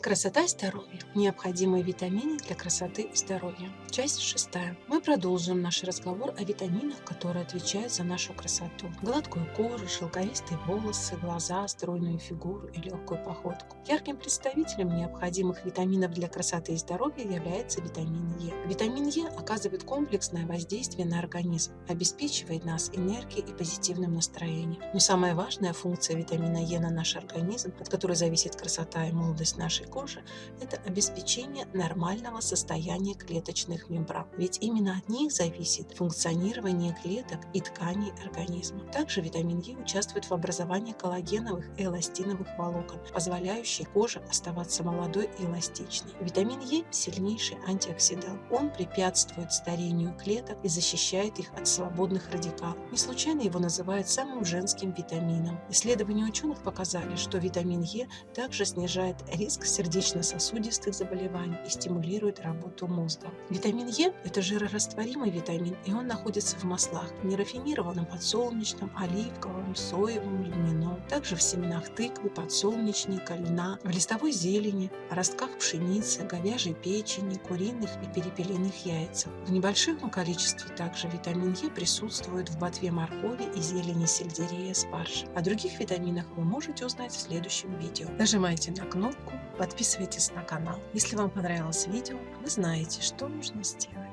Красота и здоровье. Необходимые витамины для красоты и здоровья. Часть шестая. Мы продолжим наш разговор о витаминах, которые отвечают за нашу красоту. Гладкую кожу, шелковистые волосы, глаза, стройную фигуру и легкую походку. Ярким представителем необходимых витаминов для красоты и здоровья является витамин Е. Витамин Е оказывает комплексное воздействие на организм, обеспечивает нас энергией и позитивным настроением. Но самая важная функция витамина Е на наш организм, от которой зависит красота и молодость нашей кожи – это обеспечение нормального состояния клеточных мембран. Ведь именно от них зависит функционирование клеток и тканей организма. Также витамин Е участвует в образовании коллагеновых и эластиновых волокон, позволяющих коже оставаться молодой и эластичной. Витамин Е – сильнейший антиоксидант. Он препятствует старению клеток и защищает их от свободных радикалов. Не случайно его называют самым женским витамином. Исследования ученых показали, что витамин Е также снижает риск сердечно-сосудистых заболеваний и стимулирует работу мозга. Витамин Е – это жирорастворимый витамин, и он находится в маслах – нерафинированном подсолнечном, оливковом, соевом, льняном, также в семенах тыквы, подсолнечника, льна, в листовой зелени, ростках пшеницы, говяжьей печени, куриных и перепелиных яйцах. В небольшом количестве также витамин Е присутствует в ботве моркови и зелени сельдерея, спаржи. О других витаминах вы можете узнать в следующем видео. Нажимайте на кнопку Подписывайтесь на канал. Если вам понравилось видео, вы знаете, что нужно сделать.